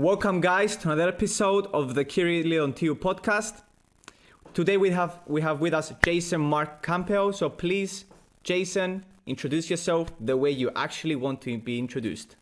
Welcome, guys, to another episode of the Kiri Leontiu podcast. Today we have we have with us Jason Mark Campbell. So please, Jason, introduce yourself the way you actually want to be introduced.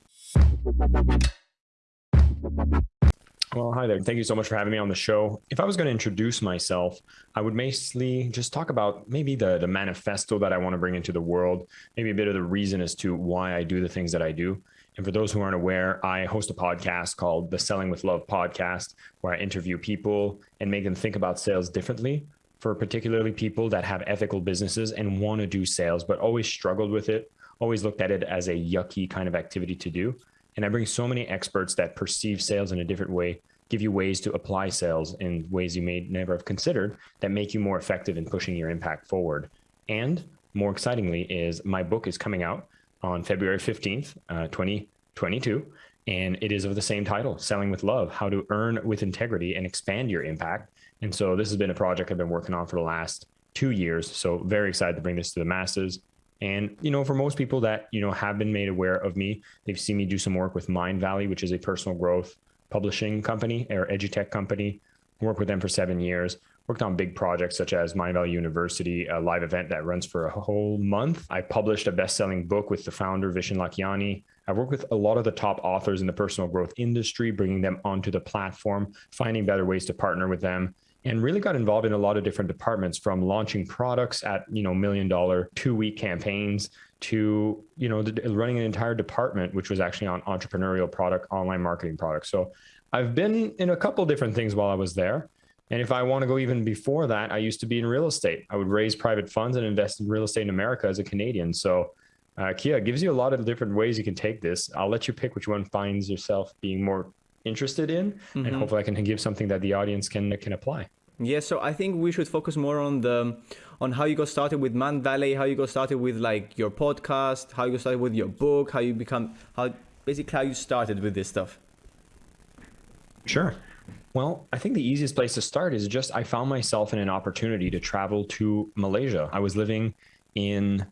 Well, hi there. Thank you so much for having me on the show. If I was going to introduce myself, I would mostly just talk about maybe the the manifesto that I want to bring into the world, maybe a bit of the reason as to why I do the things that I do. And for those who aren't aware, I host a podcast called the Selling with Love podcast, where I interview people and make them think about sales differently. For particularly people that have ethical businesses and want to do sales, but always struggled with it, always looked at it as a yucky kind of activity to do. And I bring so many experts that perceive sales in a different way, give you ways to apply sales in ways you may never have considered that make you more effective in pushing your impact forward. And more excitingly, is my book is coming out on February 15th, uh, 2022. And it is of the same title, Selling with Love How to Earn with Integrity and Expand Your Impact. And so this has been a project I've been working on for the last two years. So very excited to bring this to the masses. And, you know, for most people that, you know, have been made aware of me, they've seen me do some work with Mindvalley, which is a personal growth publishing company or edutech company. Worked with them for seven years worked on big projects such as Mindvalley University, a live event that runs for a whole month. I published a best-selling book with the founder Vishen Lakhiani. I've worked with a lot of the top authors in the personal growth industry, bringing them onto the platform, finding better ways to partner with them, and really got involved in a lot of different departments from launching products at you know million dollar two week campaigns to you know running an entire department which was actually on entrepreneurial product online marketing products so i've been in a couple different things while i was there and if I want to go even before that, I used to be in real estate. I would raise private funds and invest in real estate in America as a Canadian. So uh, Kia gives you a lot of different ways you can take this. I'll let you pick which one finds yourself being more interested in, mm-hmm. and hopefully I can give something that the audience can can apply. Yeah, so I think we should focus more on the on how you got started with Mindvalley, how you got started with like your podcast, how you got started with your book, how you become how basically how you started with this stuff. Sure. Well, I think the easiest place to start is just I found myself in an opportunity to travel to Malaysia. I was living in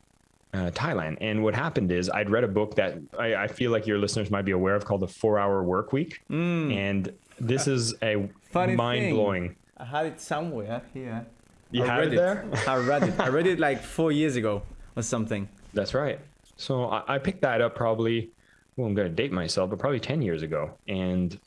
uh, Thailand. And what happened is I'd read a book that I, I, feel like your listeners might be aware of called The Four Hour Work Week. Mm. And this is a mind blowing. I had it somewhere here. You I had it, it there? I read it. I read it like four years ago or something. That's right. So I, I picked that up probably, well, I'm going to date myself, but probably 10 years ago. And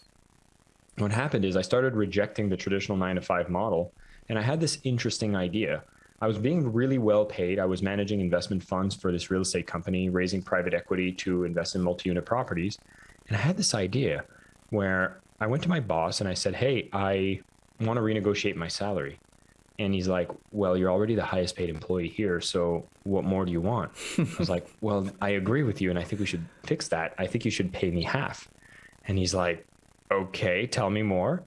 what happened is I started rejecting the traditional nine to five model. And I had this interesting idea. I was being really well paid. I was managing investment funds for this real estate company, raising private equity to invest in multi unit properties. And I had this idea where I went to my boss and I said, Hey, I want to renegotiate my salary. And he's like, Well, you're already the highest paid employee here. So what more do you want? I was like, Well, I agree with you. And I think we should fix that. I think you should pay me half. And he's like, okay, tell me more.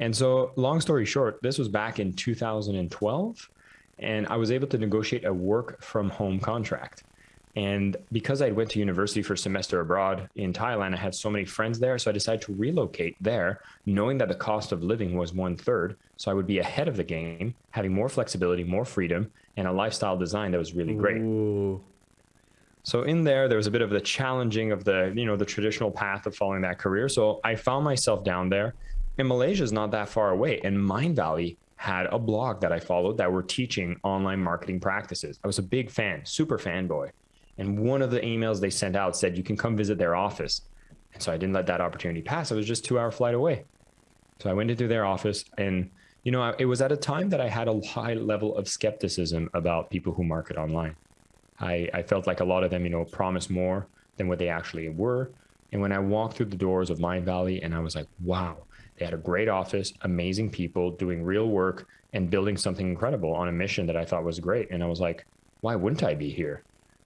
And so, long story short, this was back in 2012, and I was able to negotiate a work from home contract. And because I went to university for a semester abroad in Thailand, I had so many friends there. So I decided to relocate there, knowing that the cost of living was one third. So I would be ahead of the game, having more flexibility, more freedom, and a lifestyle design that was really great. Ooh. So in there, there was a bit of the challenging of the, you know, the traditional path of following that career. So I found myself down there and Malaysia is not that far away. And Mindvalley had a blog that I followed that were teaching online marketing practices. I was a big fan, super fanboy. And one of the emails they sent out said, you can come visit their office. And so I didn't let that opportunity pass. It was just two hour flight away. So I went into their office and, you know, it was at a time that I had a high level of skepticism about people who market online. I, I felt like a lot of them, you know, promised more than what they actually were. And when I walked through the doors of Mindvalley and I was like, wow, they had a great office, amazing people doing real work and building something incredible on a mission that I thought was great. And I was like, why wouldn't I be here?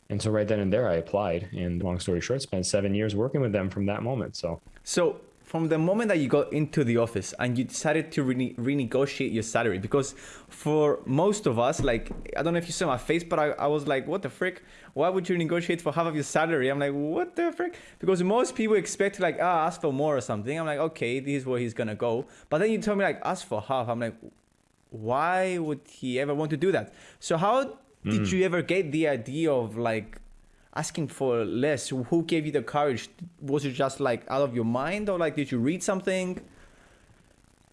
And so right then and there I applied and long story short, spent seven years working with them from that moment. So, so from the moment that you got into the office and you decided to rene- renegotiate your salary because for most of us like i don't know if you saw my face but I, I was like what the frick? Why would you negotiate for half of your salary? I'm like what the frick? Because most people expect like ah ask for more or something. I'm like okay this is where he's gonna go. But then you told me like ask for half. I'm like why would he ever want to do that? So how did mm. you ever get the idea of like asking for less? Who gave you the courage? Was it just like out of your mind, or like did you read something?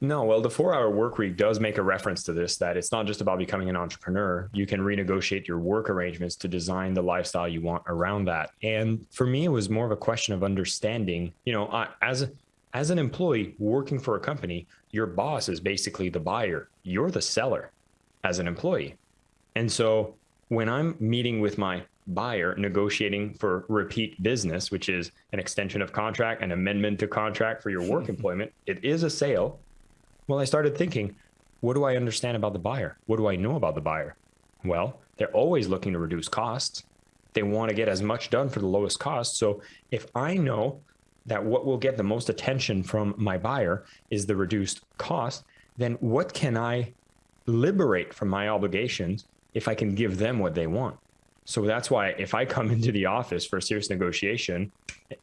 No, well, the four hour work week does make a reference to this that it's not just about becoming an entrepreneur. You can renegotiate your work arrangements to design the lifestyle you want around that. And for me, it was more of a question of understanding, you know, I, as, as an employee working for a company, your boss is basically the buyer, you're the seller as an employee. And so when I'm meeting with my buyer negotiating for repeat business, which is an extension of contract, an amendment to contract for your work employment, it is a sale well, I started thinking, what do I understand about the buyer? What do I know about the buyer? Well, they're always looking to reduce costs. They want to get as much done for the lowest cost. So if I know that what will get the most attention from my buyer is the reduced cost, then what can I liberate from my obligations if I can give them what they want? So that's why if I come into the office for a serious negotiation,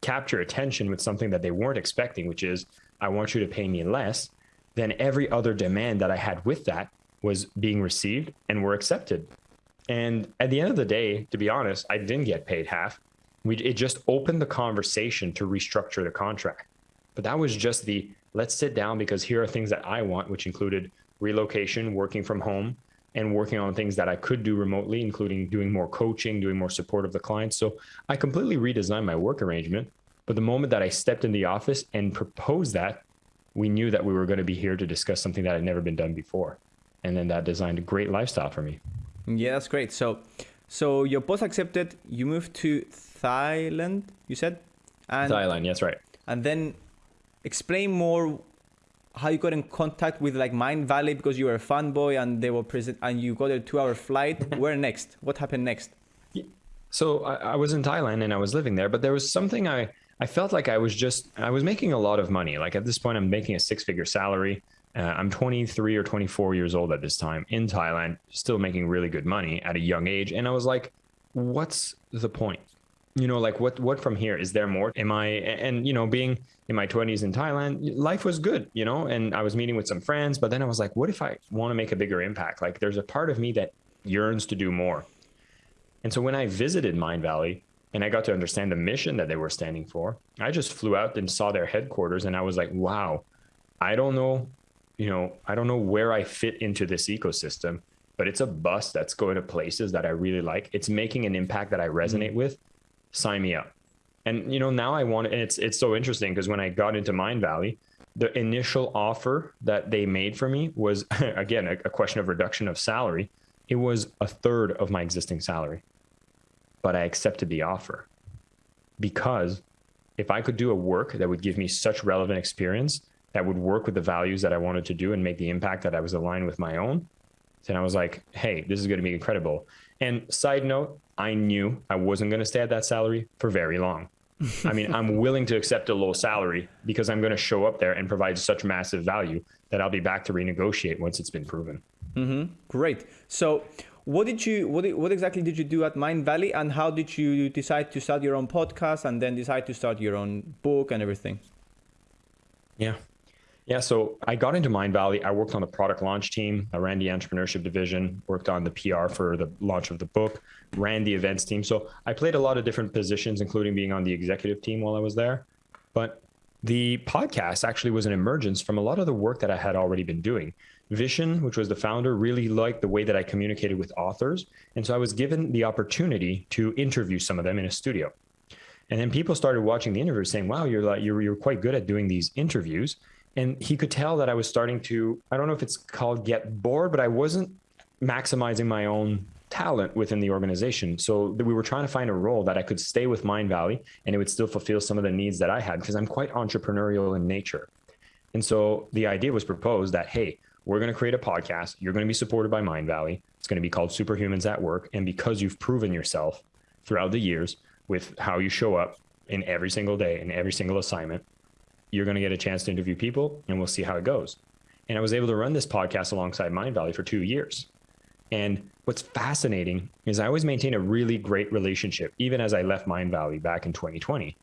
capture attention with something that they weren't expecting, which is, I want you to pay me less then every other demand that I had with that was being received and were accepted. And at the end of the day, to be honest, I didn't get paid half. We, it just opened the conversation to restructure the contract. But that was just the let's sit down because here are things that I want, which included relocation, working from home, and working on things that I could do remotely, including doing more coaching, doing more support of the clients. So I completely redesigned my work arrangement. But the moment that I stepped in the office and proposed that, we knew that we were going to be here to discuss something that had never been done before. And then that designed a great lifestyle for me. Yeah, that's great. So, so your boss accepted. You moved to Thailand. You said, and Thailand. Yes, right. And then explain more how you got in contact with like Mindvalley because you were a fanboy and they were present and you got a two-hour flight. Where next? What happened next? So I, I was in Thailand and I was living there, but there was something I I felt like I was just I was making a lot of money. Like at this point, I'm making a six figure salary. Uh, I'm 23 or 24 years old at this time in Thailand, still making really good money at a young age. And I was like, what's the point? You know, like what what from here? Is there more? Am I and you know, being in my 20s in Thailand, life was good, you know, and I was meeting with some friends, but then I was like, what if I want to make a bigger impact? Like there's a part of me that yearns to do more. And so when I visited Mindvalley and I got to understand the mission that they were standing for. I just flew out and saw their headquarters and I was like, wow, I don't know, you know, I don't know where I fit into this ecosystem, but it's a bus that's going to places that I really like. It's making an impact that I resonate mm-hmm. with. Sign me up. And you know, now I want it's it's so interesting because when I got into Mindvalley, the initial offer that they made for me was again a, a question of reduction of salary. It was a third of my existing salary but I accepted the offer because if I could do a work that would give me such relevant experience that would work with the values that I wanted to do and make the impact that I was aligned with my own, then I was like, hey, this is going to be incredible. And side note, I knew I wasn't going to stay at that salary for very long. I mean, I'm willing to accept a low salary because I'm going to show up there and provide such massive value that I'll be back to renegotiate once it's been proven. Mm-hmm. Great. So, what did you what, what exactly did you do at Mindvalley, and how did you decide to start your own podcast and then decide to start your own book and everything yeah yeah so i got into Mindvalley. i worked on the product launch team i ran the entrepreneurship division worked on the pr for the launch of the book ran the events team so i played a lot of different positions including being on the executive team while i was there but the podcast actually was an emergence from a lot of the work that i had already been doing Vishen, which was the founder, really liked the way that I communicated with authors. And so I was given the opportunity to interview some of them in a studio. And then people started watching the interview saying, wow, you're like, you're, you're quite good at doing these interviews. And he could tell that I was starting to, I don't know if it's called get bored, but I wasn't maximizing my own talent within the organization. So we were trying to find a role that I could stay with Mindvalley and it would still fulfill some of the needs that I had because I'm quite entrepreneurial in nature. And so the idea was proposed that, hey, we're going to create a podcast. You're going to be supported by Mindvalley. It's going to be called Superhumans at Work. And because you've proven yourself throughout the years with how you show up in every single day, in every single assignment, you're going to get a chance to interview people and we'll see how it goes. And I was able to run this podcast alongside Mindvalley for two years. And what's fascinating is I always maintain a really great relationship, even as I left Mindvalley back in 2020.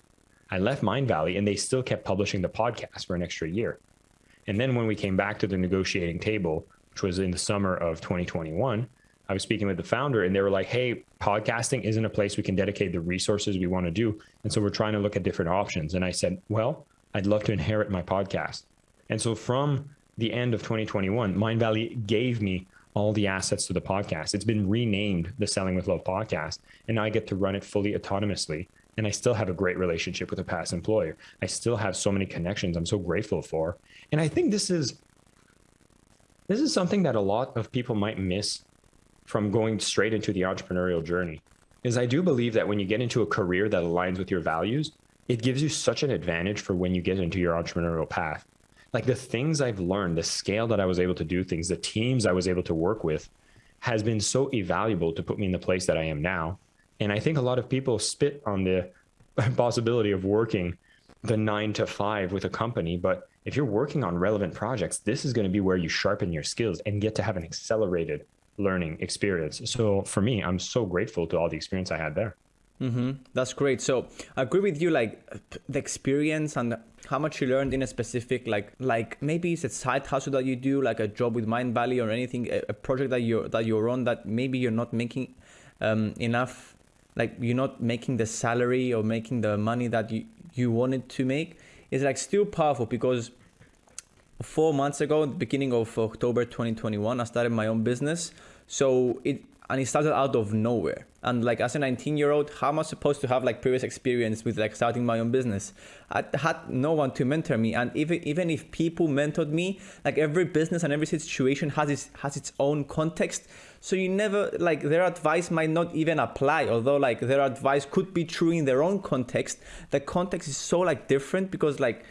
I left Mindvalley and they still kept publishing the podcast for an extra year. And then when we came back to the negotiating table, which was in the summer of 2021, I was speaking with the founder and they were like, hey, podcasting isn't a place we can dedicate the resources we want to do. And so we're trying to look at different options. And I said, well, I'd love to inherit my podcast. And so from the end of 2021, Mindvalley gave me all the assets to the podcast. It's been renamed the Selling with Love podcast, and I get to run it fully autonomously. And I still have a great relationship with a past employer. I still have so many connections I'm so grateful for. And I think this is this is something that a lot of people might miss from going straight into the entrepreneurial journey. Is I do believe that when you get into a career that aligns with your values, it gives you such an advantage for when you get into your entrepreneurial path like the things I've learned, the scale that I was able to do things, the teams I was able to work with has been so invaluable to put me in the place that I am now. And I think a lot of people spit on the possibility of working the nine to five with a company. But if you're working on relevant projects, this is going to be where you sharpen your skills and get to have an accelerated learning experience. So for me, I'm so grateful to all the experience I had there. Mm-hmm. That's great. So I agree with you, like the experience and how much you learned in a specific, like like maybe it's a side hustle that you do, like a job with Mindvalley or anything, a, a project that you're that you're on that maybe you're not making um, enough, like you're not making the salary or making the money that you you wanted to make. Is like still powerful because four months ago, the beginning of October 2021, I started my own business. So it and it started out of nowhere. And like as a 19 year old, how am I supposed to have like previous experience with like starting my own business? I had no one to mentor me. And even even if people mentored me, like every business and every situation has its has its own context. So you never like their advice might not even apply, although like their advice could be true in their own context. The context is so like different because like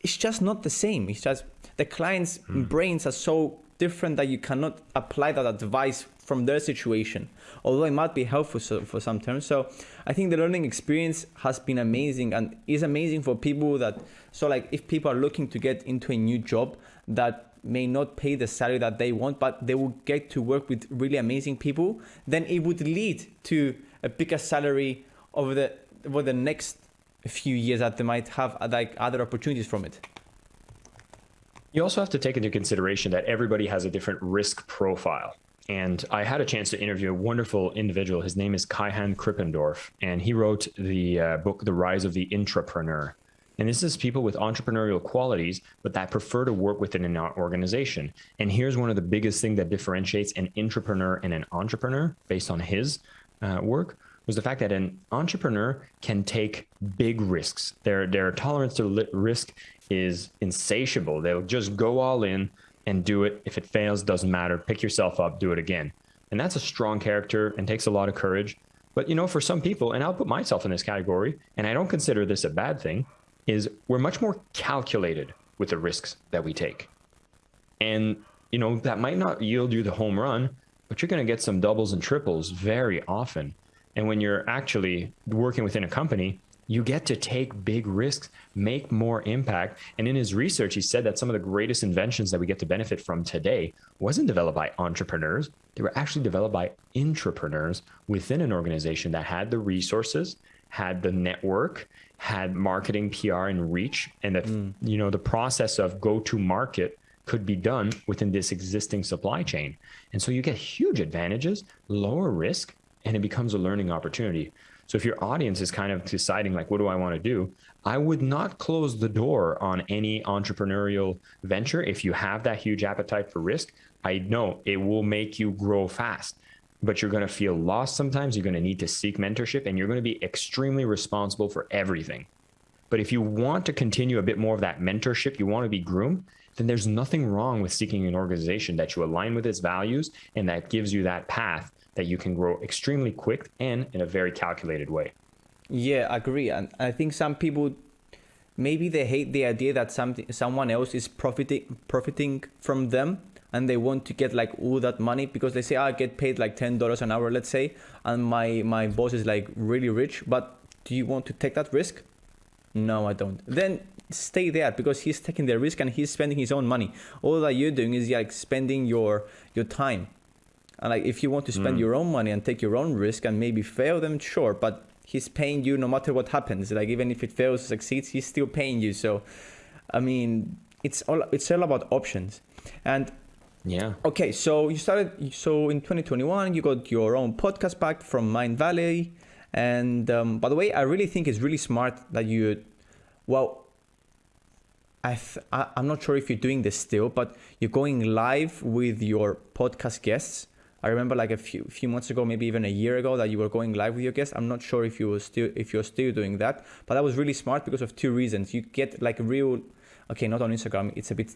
it's just not the same. It's just the client's mm. brains are so different that you cannot apply that advice from their situation, although it might be helpful for some terms. So I think the learning experience has been amazing and is amazing for people that, so like if people are looking to get into a new job that may not pay the salary that they want, but they will get to work with really amazing people, then it would lead to a bigger salary over the, over the next few years that they might have uh, like other opportunities from it. You also have to take into consideration that everybody has a different risk profile. And I had a chance to interview a wonderful individual. His name is Kaihan Krippendorff, and he wrote the uh, book, The Rise of the Intrapreneur. And this is people with entrepreneurial qualities, but that prefer to work within an organization. And here's one of the biggest things that differentiates an intrapreneur and an entrepreneur based on his uh, work was the fact that an entrepreneur can take big risks. Their, their tolerance to risk is insatiable. They'll just go all in and do it. If it fails, doesn't matter. Pick yourself up, do it again. And that's a strong character and takes a lot of courage. But you know, for some people, and I'll put myself in this category, and I don't consider this a bad thing, is we're much more calculated with the risks that we take. And you know, that might not yield you the home run, but you're going to get some doubles and triples very often. And when you're actually working within a company, you get to take big risks, make more impact. And in his research, he said that some of the greatest inventions that we get to benefit from today wasn't developed by entrepreneurs. They were actually developed by intrapreneurs within an organization that had the resources, had the network, had marketing, PR, and reach, and that mm. you know the process of go to market could be done within this existing supply chain. And so you get huge advantages, lower risk, and it becomes a learning opportunity. So if your audience is kind of deciding like, what do I want to do? I would not close the door on any entrepreneurial venture. If you have that huge appetite for risk, I know it will make you grow fast, but you're going to feel lost sometimes. You're going to need to seek mentorship and you're going to be extremely responsible for everything. But if you want to continue a bit more of that mentorship, you want to be groomed, then there's nothing wrong with seeking an organization that you align with its values and that gives you that path that you can grow extremely quick and in a very calculated way. Yeah, I agree. And I think some people maybe they hate the idea that something someone else is profiting profiting from them and they want to get like all that money because they say oh, I get paid like ten dollars an hour, let's say, and my my boss is like really rich. But do you want to take that risk? No, I don't. Then stay there because he's taking the risk and he's spending his own money. All that you're doing is like spending your your time. And like if you want to spend mm. your own money and take your own risk and maybe fail, then sure. But he's paying you no matter what happens. Like even if it fails, succeeds, he's still paying you. So, I mean, it's all it's all about options. And Yeah. Okay, so you started. So in 2021, you got your own podcast back from Mindvalley. and um, by the way, I really think it's really smart that you, well, I th- I, I'm not sure if you're doing this still, but you're going live with your podcast guests. I remember like a few few months ago, maybe even a year ago, that you were going live with your guests. I'm not sure if you were still if you're still doing that, but that was really smart because of two reasons. You get like real okay not on instagram it's a bit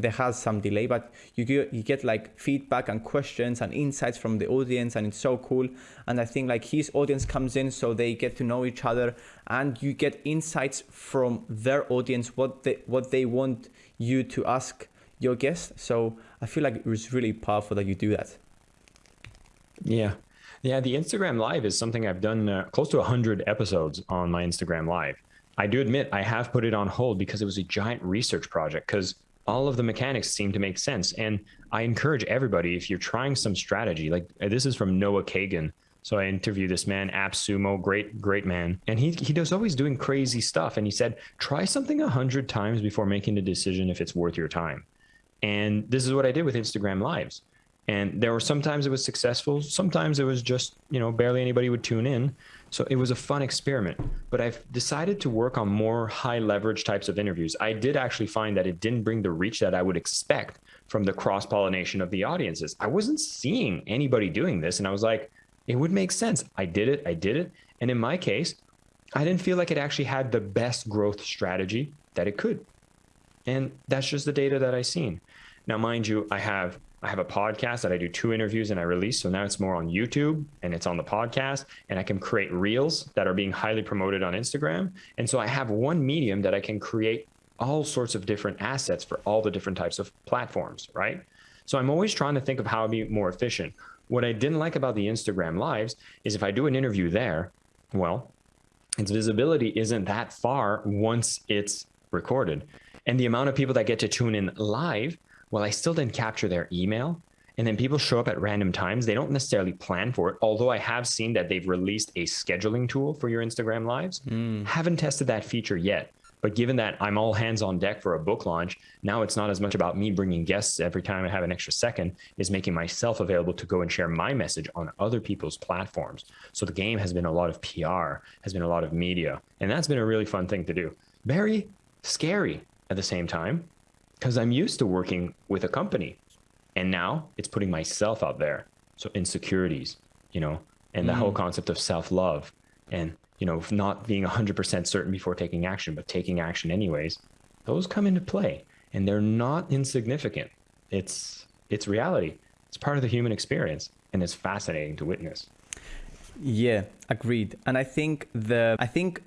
there has some delay but you get you get like feedback and questions and insights from the audience and it's so cool and i think like his audience comes in so they get to know each other and you get insights from their audience what they what they want you to ask your guest so i feel like it's really powerful that you do that yeah yeah the instagram live is something i've done uh, close to 100 episodes on my instagram live I do admit I have put it on hold because it was a giant research project because all of the mechanics seem to make sense. And I encourage everybody, if you're trying some strategy, like uh, this is from Noah Kagan. So I interviewed this man, AppSumo, great, great man. And he, he does always doing crazy stuff. And he said, try something a hundred times before making the decision if it's worth your time. And this is what I did with Instagram lives. And there were sometimes it was successful. Sometimes it was just, you know, barely anybody would tune in. So it was a fun experiment, but I've decided to work on more high leverage types of interviews. I did actually find that it didn't bring the reach that I would expect from the cross pollination of the audiences. I wasn't seeing anybody doing this. And I was like, it would make sense. I did it. I did it. And in my case, I didn't feel like it actually had the best growth strategy that it could. And that's just the data that I've seen. Now, mind you, I have I have a podcast that I do two interviews and I release. So now it's more on YouTube and it's on the podcast. And I can create reels that are being highly promoted on Instagram. And so I have one medium that I can create all sorts of different assets for all the different types of platforms, right? So I'm always trying to think of how to be more efficient. What I didn't like about the Instagram lives is if I do an interview there, well, its visibility isn't that far once it's recorded. And the amount of people that get to tune in live well, I still didn't capture their email. And then people show up at random times. They don't necessarily plan for it. Although I have seen that they've released a scheduling tool for your Instagram lives. Mm. Haven't tested that feature yet. But given that I'm all hands on deck for a book launch, now it's not as much about me bringing guests every time I have an extra second, is making myself available to go and share my message on other people's platforms. So the game has been a lot of PR, has been a lot of media. And that's been a really fun thing to do. Very scary at the same time because I'm used to working with a company. And now it's putting myself out there. So insecurities, you know, and the mm. whole concept of self love and, you know, not being 100% certain before taking action, but taking action anyways, those come into play and they're not insignificant. It's, it's reality. It's part of the human experience and it's fascinating to witness. Yeah, agreed. And I think the, I think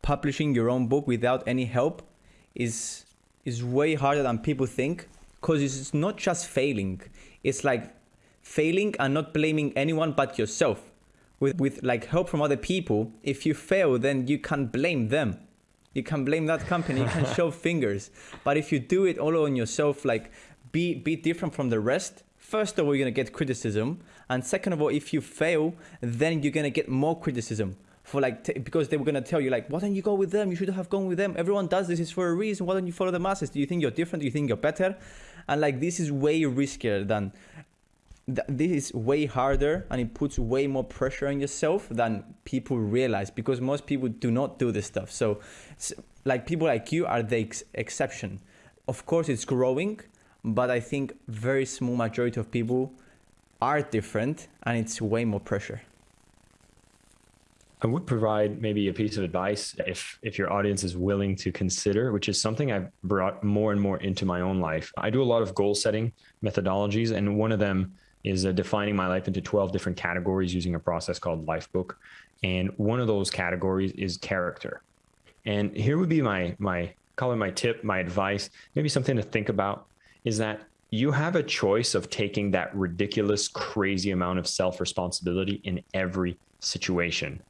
publishing your own book without any help is is way harder than people think because it's not just failing. It's like failing and not blaming anyone but yourself. With, with like help from other people, if you fail, then you can blame them. You can blame that company, you can show fingers. But if you do it all on yourself, like be, be different from the rest, first of all, you're gonna get criticism. And second of all, if you fail, then you're gonna get more criticism for like because they were gonna tell you like why don't you go with them? You should have gone with them. Everyone does this is for a reason. Why don't you follow the masses? Do you think you're different? Do you think you're better? And like this is way riskier than th- this is way harder and it puts way more pressure on yourself than people realize because most people do not do this stuff. So like people like you are the ex- exception. Of course it's growing but i think very small majority of people are different and it's way more pressure I would provide maybe a piece of advice if if your audience is willing to consider, which is something I've brought more and more into my own life. I do a lot of goal setting methodologies, and one of them is uh, defining my life into 12 different categories using a process called Lifebook. And one of those categories is character. And here would be my my call it my tip, my advice, maybe something to think about is that you have a choice of taking that ridiculous, crazy amount of self responsibility in every situation.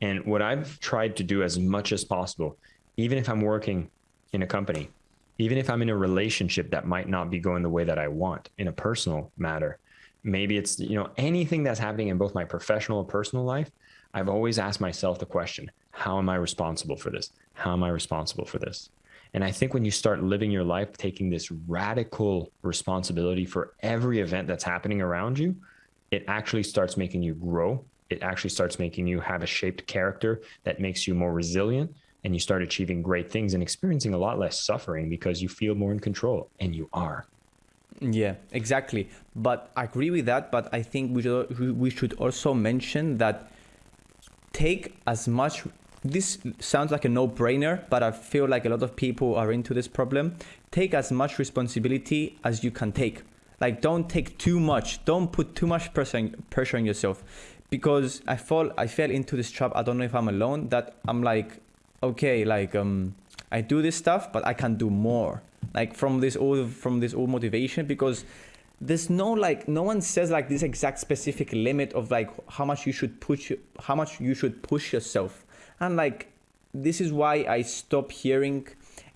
And what I've tried to do as much as possible, even if I'm working in a company, even if I'm in a relationship that might not be going the way that I want in a personal matter, maybe it's, you know, anything that's happening in both my professional and personal life, I've always asked myself the question, how am I responsible for this? How am I responsible for this? And I think when you start living your life taking this radical responsibility for every event that's happening around you, it actually starts making you grow. It actually starts making you have a shaped character that makes you more resilient and you start achieving great things and experiencing a lot less suffering because you feel more in control and you are. Yeah, exactly. But I agree with that. But I think we should, we should also mention that take as much this sounds like a no-brainer, but I feel like a lot of people are into this problem. Take as much responsibility as you can take. Like don't take too much. Don't put too much pressure pressure on yourself. Because I fall I fell into this trap. I don't know if I'm alone that I'm like okay, like um I do this stuff, but I can do more. Like from this old from this old motivation because there's no like no one says like this exact specific limit of like how much you should push how much you should push yourself and like this is why i stop hearing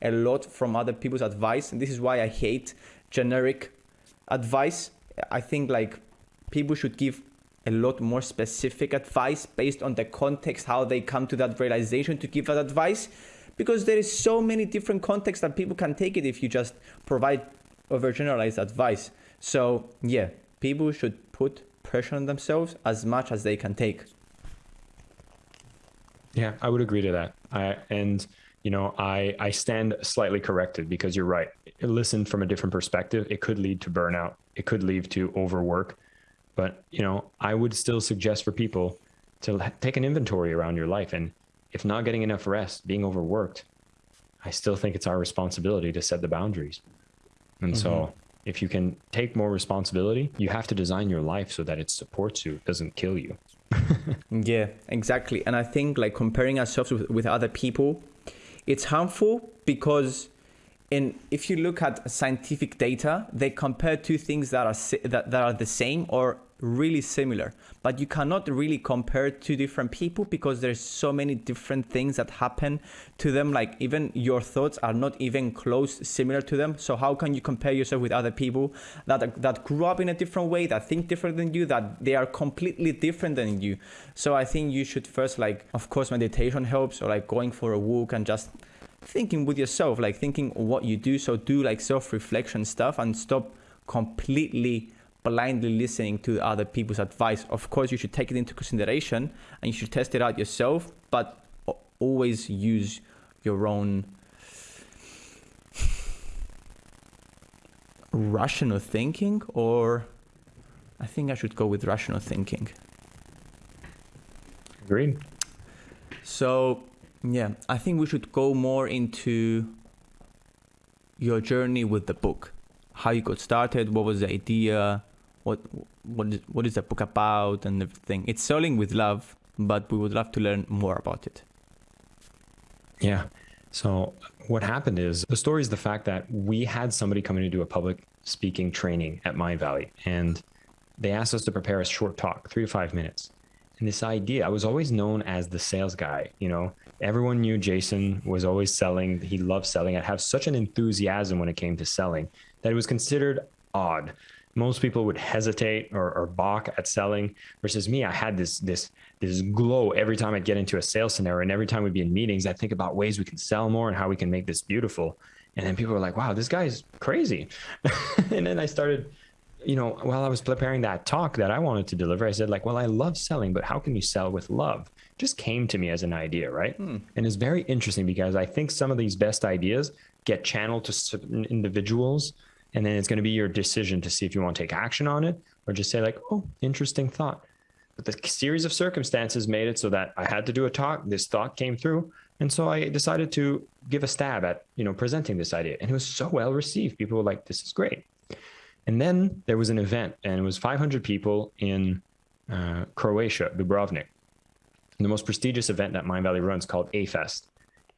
a lot from other people's advice and this is why i hate generic advice i think like people should give a lot more specific advice based on the context how they come to that realization to give that advice because there is so many different contexts that people can take it if you just provide overgeneralized advice so yeah people should put pressure on themselves as much as they can take yeah, I would agree to that. I and you know, I I stand slightly corrected because you're right. Listen from a different perspective, it could lead to burnout. It could lead to overwork. But, you know, I would still suggest for people to take an inventory around your life and if not getting enough rest, being overworked, I still think it's our responsibility to set the boundaries. And mm-hmm. so if you can take more responsibility, you have to design your life so that it supports you, it doesn't kill you. yeah, exactly. And I think like comparing ourselves with, with other people, it's harmful because in if you look at scientific data, they compare two things that are that, that are the same or really similar. But you cannot really compare two different people because there's so many different things that happen to them like even your thoughts are not even close similar to them. So how can you compare yourself with other people that that grew up in a different way that think different than you that they are completely different than you? So i think you should first like of course meditation helps or like going for a walk and just thinking with yourself like thinking what you do so do like self-reflection stuff and stop completely blindly listening to other people's advice. Of course, you should take it into consideration and you should test it out yourself, but always use your own rational thinking or I think I should go with rational thinking. Agreed. So, yeah, I think we should go more into your journey with the book. How you got started, what was the idea, what what is, what is the book about and everything. It's selling with love, but we would love to learn more about it. Yeah. So what happened is the story is the fact that we had somebody coming to do a public speaking training at Mindvalley, and they asked us to prepare a short talk, three to five minutes. And this idea, I was always known as the sales guy. You know, everyone knew Jason was always selling. He loved selling. I have such an enthusiasm when it came to selling that it was considered odd most people would hesitate or, or balk at selling versus me i had this this this glow every time i'd get into a sales scenario and every time we'd be in meetings i'd think about ways we can sell more and how we can make this beautiful and then people were like wow this guy's crazy and then i started you know while i was preparing that talk that i wanted to deliver i said like well i love selling but how can you sell with love? Just came to me as an idea right? Hmm. and it's very interesting because i think some of these best ideas get channeled to certain individuals and then it's going to be your decision to see if you want to take action on it or just say like oh interesting thought. But the series of circumstances made it so that i had to do a talk this thought came through and so i decided to give a stab at you know presenting this idea. And it was so well received. People were like this is great and then there was an event and it was 500 people in uh, croatia dubrovnik the most prestigious event that mindvalley runs called A-Fest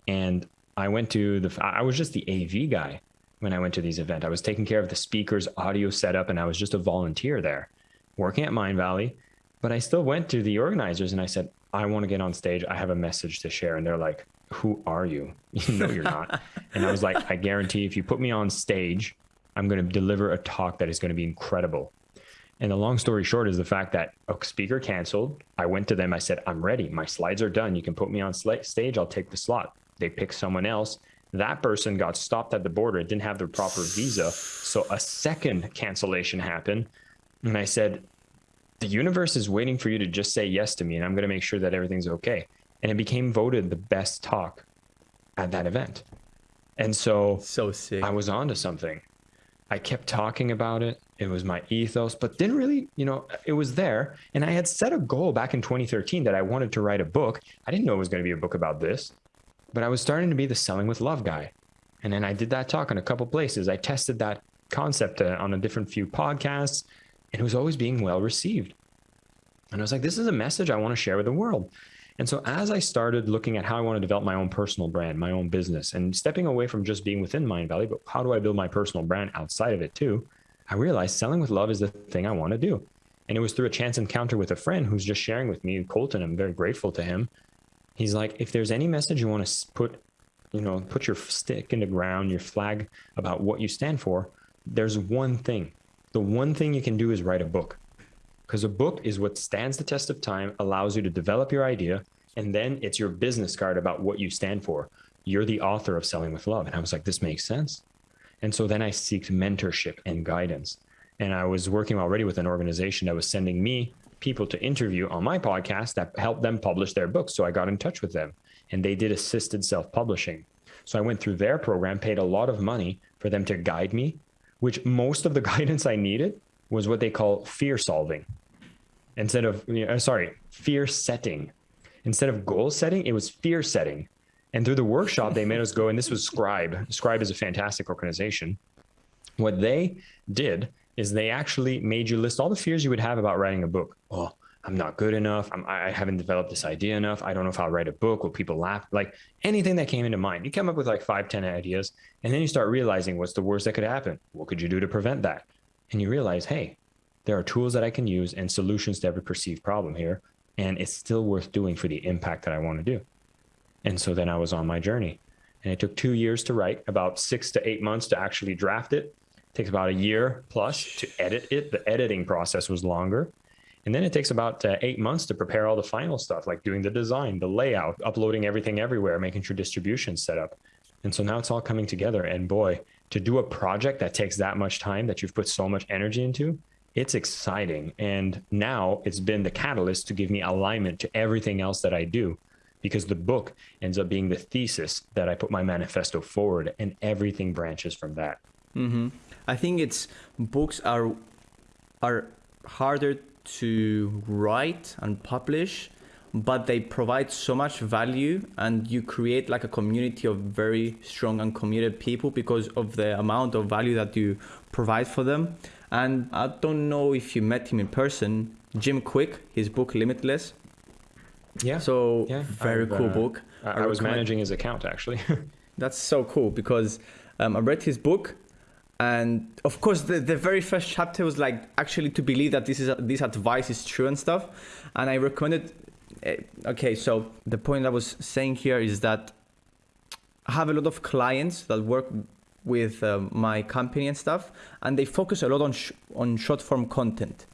and i went to the i was just the av guy when I went to these events. I was taking care of the speakers, audio setup, and I was just a volunteer there working at Mindvalley. But I still went to the organizers and I said, I want to get on stage. I have a message to share. And they're like, Who are you? no, you're not. and I was like, I guarantee if you put me on stage, I'm going to deliver a talk that is going to be incredible. And the long story short is the fact that a speaker canceled. I went to them. I said, I'm ready. My slides are done. You can put me on stage. I'll take the slot. They picked someone else That person got stopped at the border and didn't have the proper visa. So a second cancellation happened. And I said, the universe is waiting for you to just say yes to me, and I'm going to make sure that everything's okay. And it became voted the best talk at that event. And so, so sick. I was onto something. I kept talking about it. It was my ethos, but didn't really, you know, it was there. And I had set a goal back in 2013 that I wanted to write a book. I didn't know it was going to be a book about this, but I was starting to be the selling with love guy. And then I did that talk in a couple places. I tested that concept uh, on a different few podcasts, and it was always being well received. And I was like, this is a message I want to share with the world. And so as I started looking at how I want to develop my own personal brand, my own business, and stepping away from just being within Mindvalley, but how do I build my personal brand outside of it too? I realized selling with love is the thing I want to do. And it was through a chance encounter with a friend who's just sharing with me, Colton. I'm very grateful to him. He's like, if there's any message you want to put, you know, put your stick in the ground, your flag about what you stand for, there's one thing. The one thing you can do is write a book because a book is what stands the test of time, allows you to develop your idea, and then it's your business card about what you stand for. You're the author of Selling with Love. And I was like, this makes sense. And so then I seeked mentorship and guidance. And I was working already with an organization that was sending me people to interview on my podcast that helped them publish their books. So I got in touch with them and they did assisted self publishing. So I went through their program, paid a lot of money for them to guide me, which most of the guidance I needed was what they call fear solving instead of you know, uh, sorry fear setting. Instead of goal setting it was fear setting. And through the workshop they made us go and this was scribe. Scribe is a fantastic organization. What they did is they actually made you list all the fears you would have about writing a book. Oh i'm not good enough. I'm, i haven't developed this idea enough. I don't know if i'll write a book. Will people laugh? Like anything that came into mind. You come up with like five ten ideas and then you start realizing what's the worst that could happen. What could you do to prevent that? And you realize hey there are tools that I can use and solutions to every perceived problem here. And it's still worth doing for the impact that I want to do. And so then I was on my journey. And it took two years to write, about six to eight months to actually draft it. it takes about a year plus to edit it. The editing process was longer. And then it takes about uh, eight months to prepare all the final stuff, like doing the design, the layout, uploading everything everywhere, making sure distribution's set up. And so now it's all coming together. And boy, to do a project that takes that much time that you've put so much energy into, it's exciting. And now it's been the catalyst to give me alignment to everything else that I do because the book ends up being the thesis that I put my manifesto forward and everything branches from that. Mm-hmm. I think it's books are are harder to write and publish, but they provide so much value and you create like a community of very strong and committed people because of the amount of value that you provide for them. And I don't know if you met him in person, Jim Kwik, his book Limitless. Yeah. So yeah, very I've, cool uh, book. I, I, I was managing his account actually. That's so cool because um, I read his book, and of course the, the very first chapter was like actually to believe that this is this advice is true and stuff, and I recommended. Uh, okay, so the point I was saying here is that I have a lot of clients that work with uh, my company and stuff, and they focus a lot on sh- on short form content.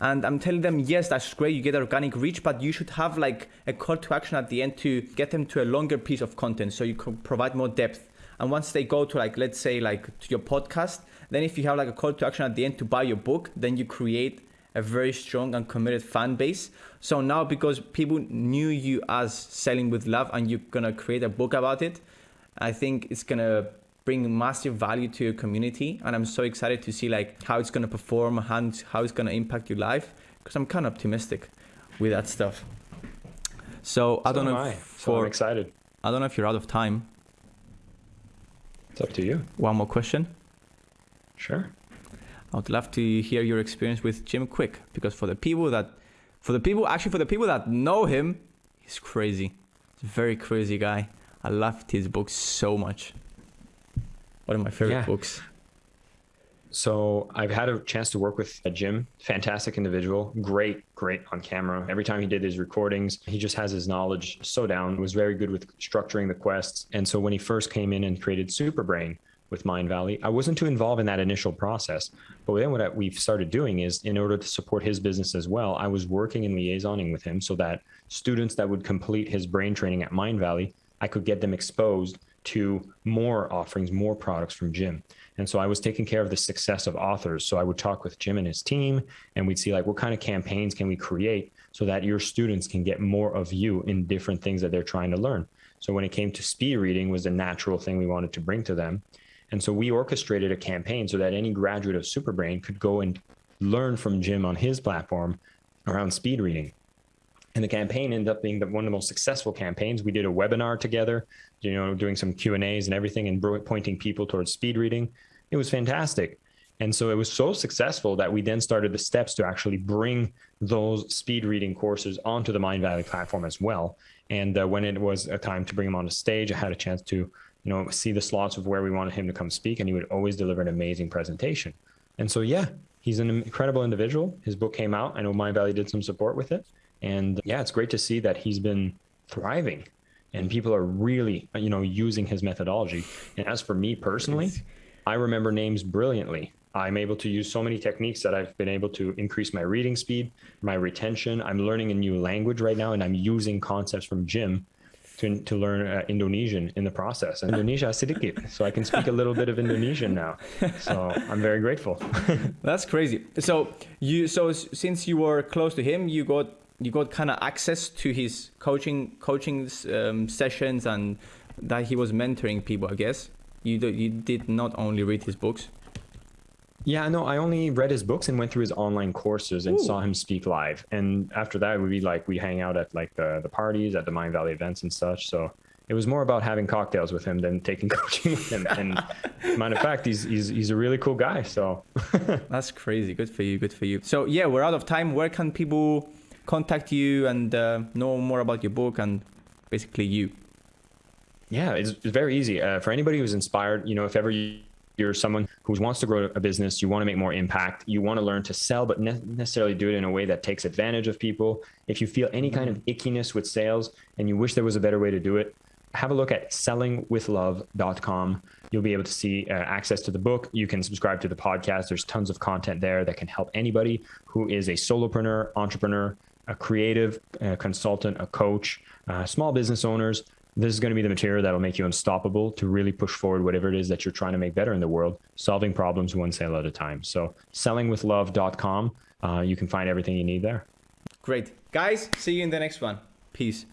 And I'm telling them, yes, that's great, you get organic reach, but you should have like a call to action at the end to get them to a longer piece of content so you can provide more depth. And once they go to like, let's say like to your podcast, then if you have like a call to action at the end to buy your book, then you create a very strong and committed fan base. So now because people knew you as selling with love and you're gonna create a book about it, I think it's gonna bring massive value to your community. And i'm so excited to see like how it's going to perform and how it's going to impact your life because i'm kind of optimistic with that stuff. So, so i don't know I. for I'm excited. I don't know if you're out of time. It's up to you. One more question? Sure i would love to hear your experience with jim Kwik because for the people that for the people actually for the people that know him he's crazy he's a very crazy guy i loved his books so much one of my favorite yeah. books. So I've had a chance to work with a Jim, fantastic individual, great, great on camera. Every time he did his recordings, he just has his knowledge so down, was very good with structuring the quests. And so when he first came in and created Superbrain with Mindvalley. I wasn't too involved in that initial process. But then what we've started doing is in order to support his business as well, I was working and liaisoning with him so that students that would complete his brain training at Mindvalley, I could get them exposed to more offerings, more products from Jim. And so I was taking care of the success of authors. So I would talk with Jim and his team, and we'd see like what kind of campaigns can we create so that your students can get more of you in different things that they're trying to learn. So when it came to speed reading was a natural thing we wanted to bring to them. And so we orchestrated a campaign so that any graduate of Superbrain could go and learn from Jim on his platform around speed reading. And the campaign ended up being the, one of the most successful campaigns. We did a webinar together, you know, doing some Q and A's and everything, and pointing people towards speed reading. It was fantastic. And so it was so successful that we then started the steps to actually bring those speed reading courses onto the Mindvalley platform as well. And uh, when it was a time to bring him on the stage, I had a chance to, you know, see the slots of where we wanted him to come speak, and he would always deliver an amazing presentation. And so, yeah, he's an incredible individual. His book came out. I know Mindvalley did some support with it, and yeah, it's great to see that he's been thriving and people are really, you know, using his methodology. And as for me personally, I remember names brilliantly. I'm able to use so many techniques that I've been able to increase my reading speed, my retention. I'm learning a new language right now, and I'm using concepts from Jim to, to learn uh, Indonesian in the process. Indonesia sedikit, so I can speak a little bit of Indonesian now. So I'm very grateful. That's crazy. So you, so since you were close to him, you got you got kind of access to his coaching coaching um, sessions and that he was mentoring people. I guess you do, you did not only read his books. Yeah, no, I only read his books and went through his online courses and Ooh. saw him speak live. And after that, we'd be like, we hang out at like the, the parties at the Mindvalley events and such. So it was more about having cocktails with him than taking coaching with him. And matter of fact, he's, he's, he's a really cool guy. So that's crazy. Good for you. Good for you. So yeah, we're out of time. Where can people contact you and uh, know more about your book and basically you? Yeah, it's, it's very easy. Uh, for anybody who's inspired, you know, if ever you, you're someone who wants to grow a business, you want to make more impact, you want to learn to sell, but ne- necessarily do it in a way that takes advantage of people. If you feel any kind of ickiness with sales and you wish there was a better way to do it, have a look at sellingwithlove.com. You'll be able to see uh, access to the book. You can subscribe to the podcast. There's tons of content there that can help anybody who is a solopreneur, entrepreneur, a creative a consultant, a coach, uh, small business owners. This is going to be the material that'll make you unstoppable to really push forward whatever it is that you're trying to make better in the world, solving problems one sale at a time. So, sellingwithlove.com, uh, you can find everything you need there. Great. Guys, see you in the next one. Peace.